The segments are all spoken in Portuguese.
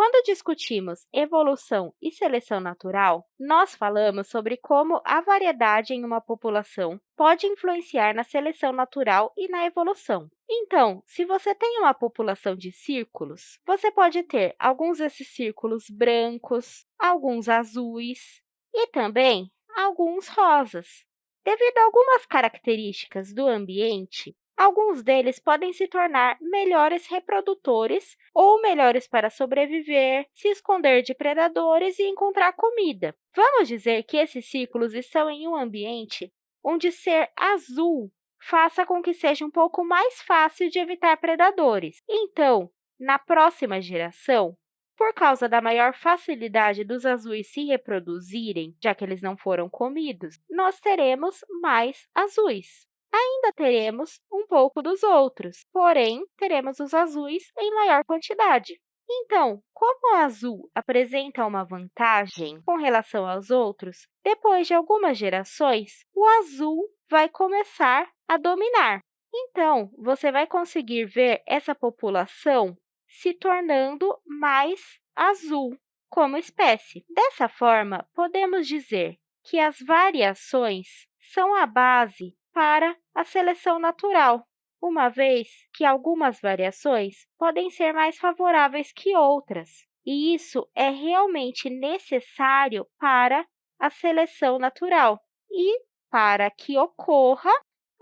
Quando discutimos evolução e seleção natural, nós falamos sobre como a variedade em uma população pode influenciar na seleção natural e na evolução. Então, se você tem uma população de círculos, você pode ter alguns desses círculos brancos, alguns azuis e também alguns rosas. Devido a algumas características do ambiente, Alguns deles podem se tornar melhores reprodutores ou melhores para sobreviver, se esconder de predadores e encontrar comida. Vamos dizer que esses círculos estão em um ambiente onde ser azul faça com que seja um pouco mais fácil de evitar predadores. Então, na próxima geração, por causa da maior facilidade dos azuis se reproduzirem, já que eles não foram comidos, nós teremos mais azuis. Ainda teremos um pouco dos outros, porém, teremos os azuis em maior quantidade. Então, como o azul apresenta uma vantagem com relação aos outros, depois de algumas gerações, o azul vai começar a dominar. Então, você vai conseguir ver essa população se tornando mais azul como espécie. Dessa forma, podemos dizer que as variações são a base para a seleção natural, uma vez que algumas variações podem ser mais favoráveis que outras, e isso é realmente necessário para a seleção natural e para que ocorra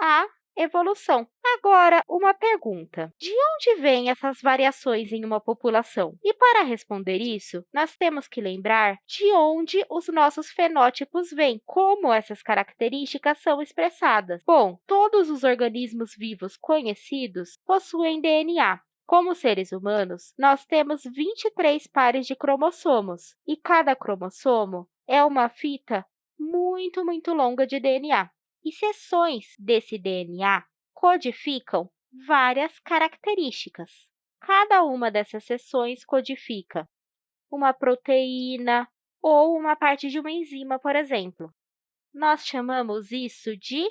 a evolução. Agora, uma pergunta. De onde vêm essas variações em uma população? E para responder isso, nós temos que lembrar de onde os nossos fenótipos vêm, como essas características são expressadas. Bom, todos os organismos vivos conhecidos possuem DNA, como seres humanos, nós temos 23 pares de cromossomos, e cada cromossomo é uma fita muito, muito longa de DNA e seções desse DNA codificam várias características. Cada uma dessas seções codifica uma proteína ou uma parte de uma enzima, por exemplo. Nós chamamos isso de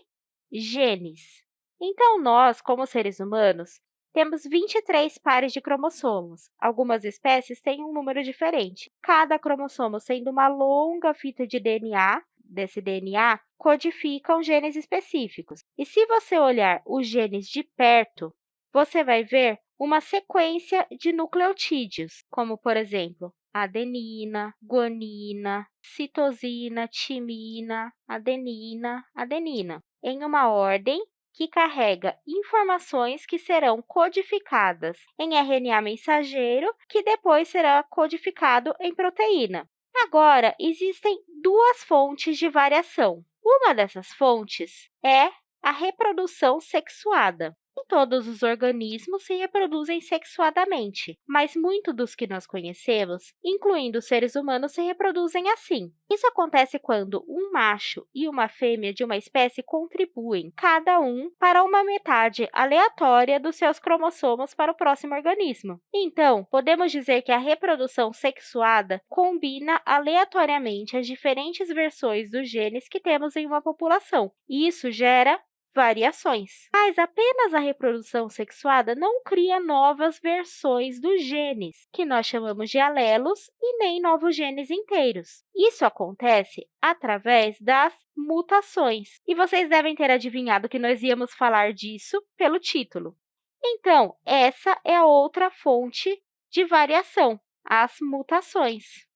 genes. Então, nós, como seres humanos, temos 23 pares de cromossomos. Algumas espécies têm um número diferente. Cada cromossomo sendo uma longa fita de DNA desse DNA codificam genes específicos. E se você olhar os genes de perto, você vai ver uma sequência de nucleotídeos, como, por exemplo, adenina, guanina, citosina, timina, adenina, adenina, em uma ordem que carrega informações que serão codificadas em RNA mensageiro, que depois será codificado em proteína. Agora, existem duas fontes de variação. Uma dessas fontes é a reprodução sexuada todos os organismos se reproduzem sexuadamente, mas muitos dos que nós conhecemos, incluindo os seres humanos, se reproduzem assim. Isso acontece quando um macho e uma fêmea de uma espécie contribuem, cada um, para uma metade aleatória dos seus cromossomos para o próximo organismo. Então, podemos dizer que a reprodução sexuada combina aleatoriamente as diferentes versões dos genes que temos em uma população, isso gera variações. Mas apenas a reprodução sexuada não cria novas versões dos genes, que nós chamamos de alelos, e nem novos genes inteiros. Isso acontece através das mutações. E vocês devem ter adivinhado que nós íamos falar disso pelo título. Então, essa é a outra fonte de variação, as mutações.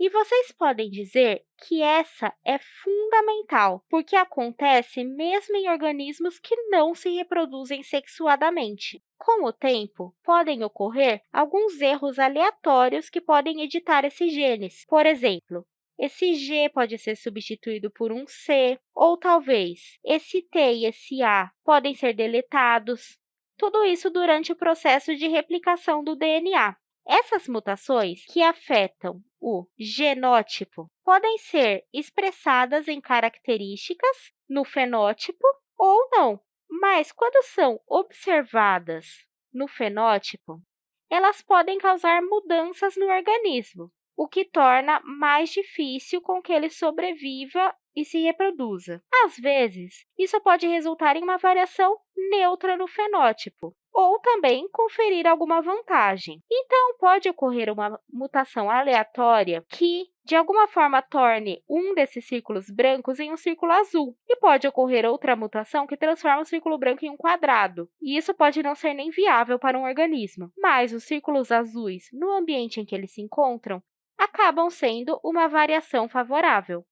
E vocês podem dizer que essa é fundamental, porque acontece mesmo em organismos que não se reproduzem sexuadamente. Com o tempo, podem ocorrer alguns erros aleatórios que podem editar esses genes. Por exemplo, esse G pode ser substituído por um C, ou talvez esse T e esse A podem ser deletados. Tudo isso durante o processo de replicação do DNA. Essas mutações que afetam o genótipo. Podem ser expressadas em características no fenótipo ou não, mas quando são observadas no fenótipo, elas podem causar mudanças no organismo, o que torna mais difícil com que ele sobreviva e se reproduza. Às vezes, isso pode resultar em uma variação neutra no fenótipo, ou também conferir alguma vantagem. Então, pode ocorrer uma mutação aleatória que, de alguma forma, torne um desses círculos brancos em um círculo azul. E pode ocorrer outra mutação que transforma o círculo branco em um quadrado. E isso pode não ser nem viável para um organismo. Mas os círculos azuis, no ambiente em que eles se encontram, acabam sendo uma variação favorável.